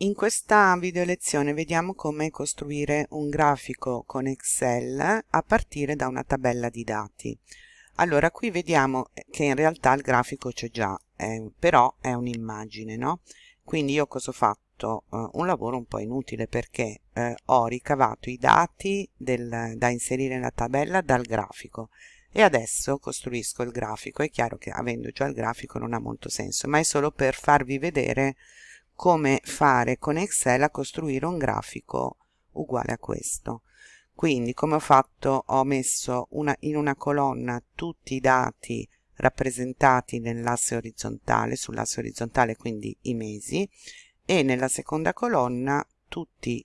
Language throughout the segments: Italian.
In questa video lezione vediamo come costruire un grafico con Excel a partire da una tabella di dati. Allora qui vediamo che in realtà il grafico c'è già, eh, però è un'immagine, no? Quindi io cosa ho fatto? Uh, un lavoro un po' inutile perché eh, ho ricavato i dati del, da inserire nella tabella dal grafico e adesso costruisco il grafico. È chiaro che avendo già il grafico non ha molto senso, ma è solo per farvi vedere come fare con Excel a costruire un grafico uguale a questo. Quindi come ho fatto ho messo una, in una colonna tutti i dati rappresentati nell'asse orizzontale, sull'asse orizzontale quindi i mesi e nella seconda colonna tutti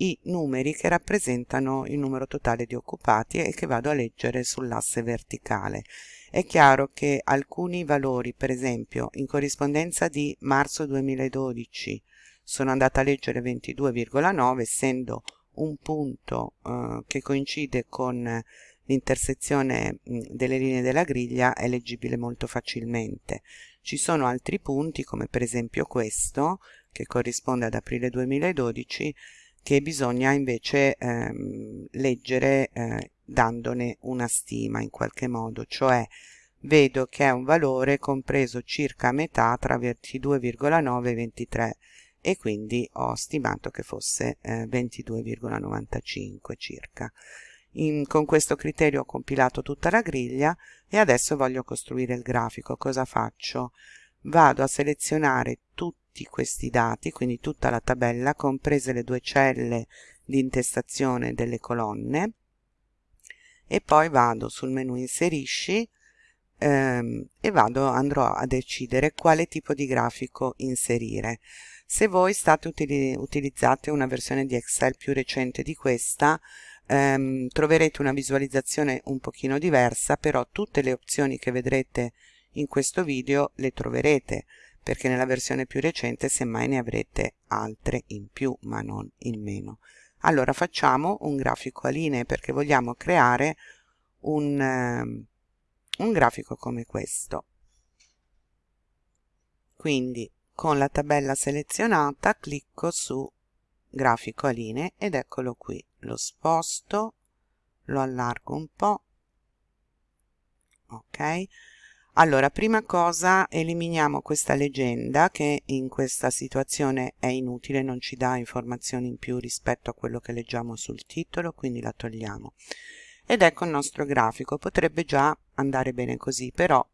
i numeri che rappresentano il numero totale di occupati e che vado a leggere sull'asse verticale è chiaro che alcuni valori, per esempio in corrispondenza di marzo 2012, sono andata a leggere 22,9 essendo un punto eh, che coincide con l'intersezione delle linee della griglia è leggibile molto facilmente. Ci sono altri punti come per esempio questo che corrisponde ad aprile 2012 che bisogna invece ehm, leggere eh, dandone una stima in qualche modo, cioè vedo che è un valore compreso circa a metà tra 22,9 e 23 e quindi ho stimato che fosse eh, 22,95 circa. In, con questo criterio ho compilato tutta la griglia e adesso voglio costruire il grafico. Cosa faccio? Vado a selezionare tutti questi dati, quindi tutta la tabella, comprese le due celle di intestazione delle colonne, e poi vado sul menu inserisci ehm, e vado andrò a decidere quale tipo di grafico inserire. Se voi state utili utilizzate una versione di Excel più recente di questa ehm, troverete una visualizzazione un pochino diversa però tutte le opzioni che vedrete in questo video le troverete perché nella versione più recente semmai ne avrete altre in più ma non in meno allora facciamo un grafico a linee perché vogliamo creare un, uh, un grafico come questo. Quindi con la tabella selezionata clicco su grafico a linee ed eccolo qui. Lo sposto lo allargo un po' ok allora prima cosa eliminiamo questa leggenda che in questa situazione è inutile non ci dà informazioni in più rispetto a quello che leggiamo sul titolo quindi la togliamo. Ed ecco il nostro grafico potrebbe già andare bene così però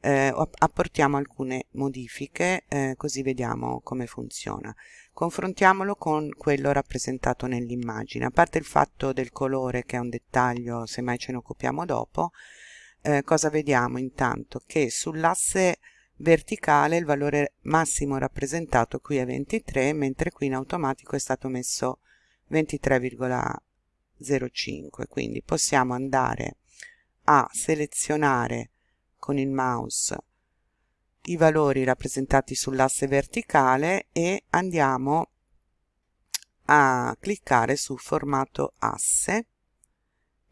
eh, apportiamo alcune modifiche eh, così vediamo come funziona. Confrontiamolo con quello rappresentato nell'immagine. A parte il fatto del colore che è un dettaglio se mai ce ne occupiamo dopo eh, cosa vediamo intanto? Che sull'asse verticale il valore massimo rappresentato qui è 23 mentre qui in automatico è stato messo 23,05 quindi possiamo andare a selezionare con il mouse i valori rappresentati sull'asse verticale e andiamo a cliccare su formato asse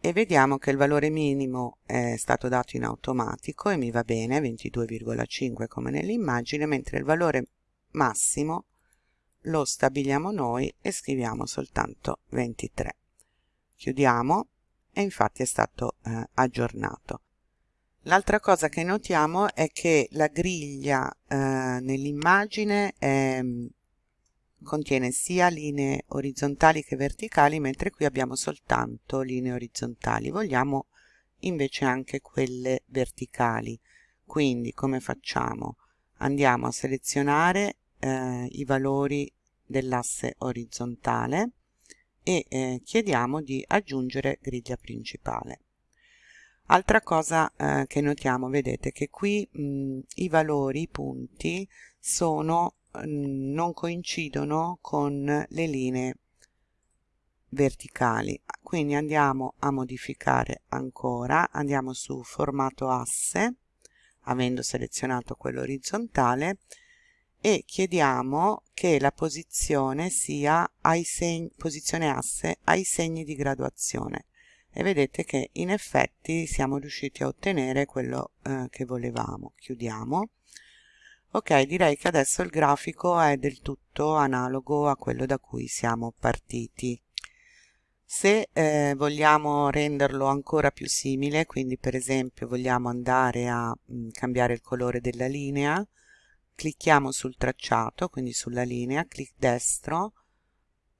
e vediamo che il valore minimo è stato dato in automatico e mi va bene 22,5 come nell'immagine mentre il valore massimo lo stabiliamo noi e scriviamo soltanto 23 chiudiamo e infatti è stato eh, aggiornato. L'altra cosa che notiamo è che la griglia eh, nell'immagine è contiene sia linee orizzontali che verticali mentre qui abbiamo soltanto linee orizzontali. Vogliamo invece anche quelle verticali. Quindi come facciamo? Andiamo a selezionare eh, i valori dell'asse orizzontale e eh, chiediamo di aggiungere griglia principale. Altra cosa eh, che notiamo vedete che qui mh, i valori i punti sono non coincidono con le linee verticali. Quindi andiamo a modificare ancora andiamo su formato asse avendo selezionato quello orizzontale e chiediamo che la posizione sia ai segni posizione asse ai segni di graduazione. E vedete che in effetti siamo riusciti a ottenere quello eh, che volevamo. Chiudiamo ok direi che adesso il grafico è del tutto analogo a quello da cui siamo partiti. Se eh, vogliamo renderlo ancora più simile quindi per esempio vogliamo andare a mh, mm, cambiare il colore della linea clicchiamo sul tracciato quindi sulla linea clic destro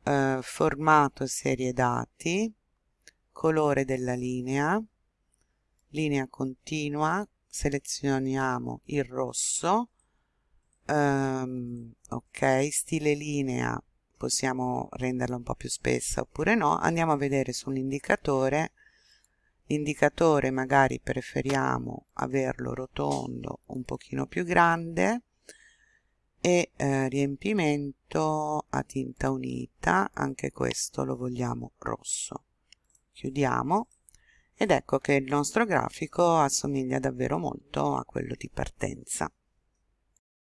eh, formato serie dati colore della linea linea continua selezioniamo il rosso um, ok stile linea possiamo renderla un po più spessa oppure no andiamo a vedere sull'indicatore. L'indicatore magari preferiamo averlo rotondo un pochino più grande. E eh, riempimento a tinta unita anche questo lo vogliamo rosso. Chiudiamo ed ecco che il nostro grafico assomiglia davvero molto a quello di partenza